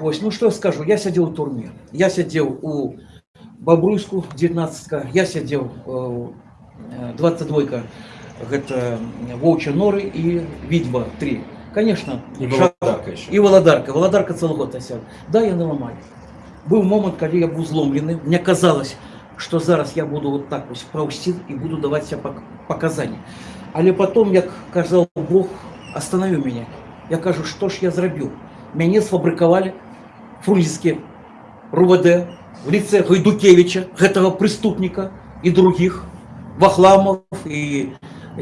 Ось, ну что я скажу, я сидел в турме. Я сидел у Бобруйску, 19 я сидел э, 22-ка, это Волчья Норы и Відьба 3. Конечно, І шаг- Володарка ще. І Володарка. Володарка цілий год осяв. Да, я наламаю. Був момент, коли я був зломлений. Мені казалось, що зараз я буду вот так ось повсти і буду давати себе пок- показання. Але потім, як казав Бог, остановив мене. Я кажу, що ж я зробив? Мене сфабрикували фрунзенські РУВД в лице Гайдукевича, этого преступника, и других, Вахламов, и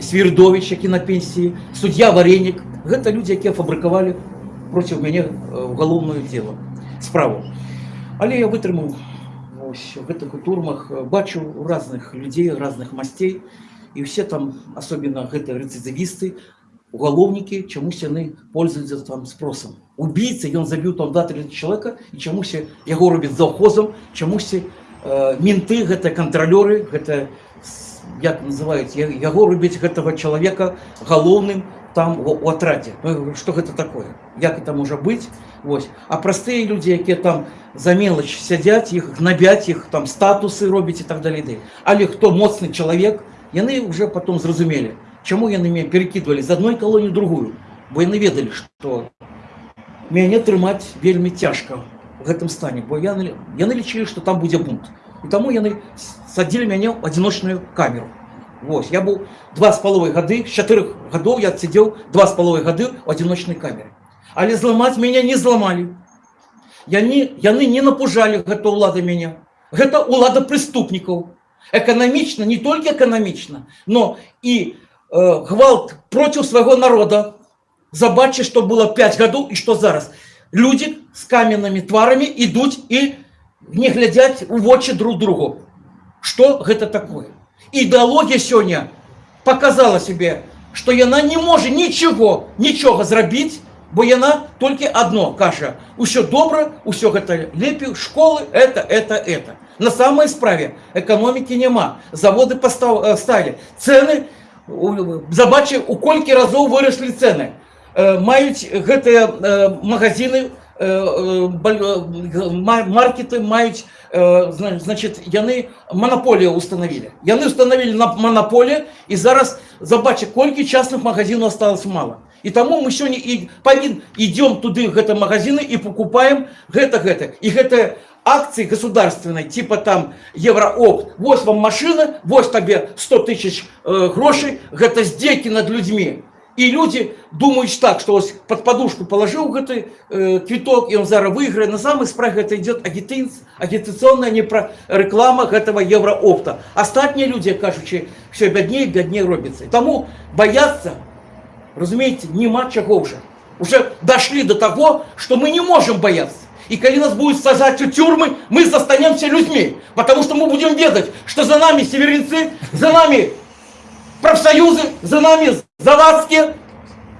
Свирдович, які на пенсії, суддя Вареник. Гэта люди, які фабрикували проти мене е, уголовне діло, справу. Але я витримав ось в гэтых турмах, е, бачу разных людей, разных мастей, і все там, особенно гэта рецидивисты, уголовники, чомусь яны пользуюцца там спросом. Убийца, ён забіў там да три чалавека, і чамусь яго робяць завхозам, чамусь э, менты, гэта кантралёры, гэта с- як называюць, я- яго робяць гэтага чалавека галоўным там у, у атраце. Ну, я говорю, што гэта такое? Як это можа быць? Вось. А простыя людзі, якія там за мелач сядзяць, іх гнабяць, іх там статусы робяць і так далей. далей. Але хто моцны чалавек, яны уже потом зразумелі, чаму яны мяне перакідвалі з адной калоніі ў другую. Бо яны ведалі, што мяне трымаць вельмі цяжка в гэтым стане, бо яны, яны лічылі, што там будзе бунт. І таму яны садзілі мяне ў адзіночную камеру. Вось, я быў два з паловай гады, з чатырох гадоў я сидзеў два з паловай гады ў адзіночнай камере. Але зламаць мяне не зламалі. Яны, яны не напужалі гэта ўлада мяне. Гэта ўлада преступнікаў. Эканамічна, не толькі эканамічна, но і э, гвалт проціў свайго народа. Забачце, што было 5 гадоў і што зараз. Людзі з каменнымі тварамі ідуць і не глядзяць у вочы друг другу. Што гэта такое? Ідэалогія сёння показала себе, што яна не можа нічого, нічога зрабіць, бо яна толькі адно кажа: усё добра, усё гэта лепей, школы, это, это, это. На самой справе эканомікі няма. Заводы пастав, э, сталі. Цэны, у- забачце, у колькі разоў выраслі цэны. Э, Маюць гэтыя э, магазины, э, э, баль- э, г- ма- маркеты маюць э, зна- значит яны монополію установили яны установили на монополію і зараз забачце колькі частных магазинов осталось мало і таму мы сёння і павін идем туды гэта магазины і покупаем гэта гэта і гэта акции государственной типа там евроопт вось вам машина вось табе 100 тысяч э, грошей гэта здзекі над людьми і люди думаюць так что ось под подушку положил гэты э, квиток и он зараз выиграет на самой справе это идет агитин, агитационная не про реклама гэтага евроопта астатнія люди кажучи все бядней бядней робіцца тому бояться разумеете нема чаго уже уже дошли до того что мы не можем бояться и когда нас будут сажать в тюрьмы, мы застанемся людьми. Потому что мы будем ведать, что за нами северинцы, за нами профсоюзы, за нами завадские.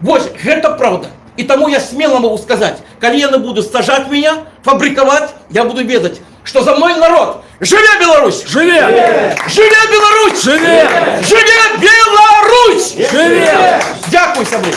Вот, это правда. И тому я смело могу сказать, яны будут сажать меня, фабриковать, я буду ведать, что за мой народ. Живе Беларусь! Живе! Живе Беларусь! Живе! Живе Беларусь! Живе! Дякую, Сабрин!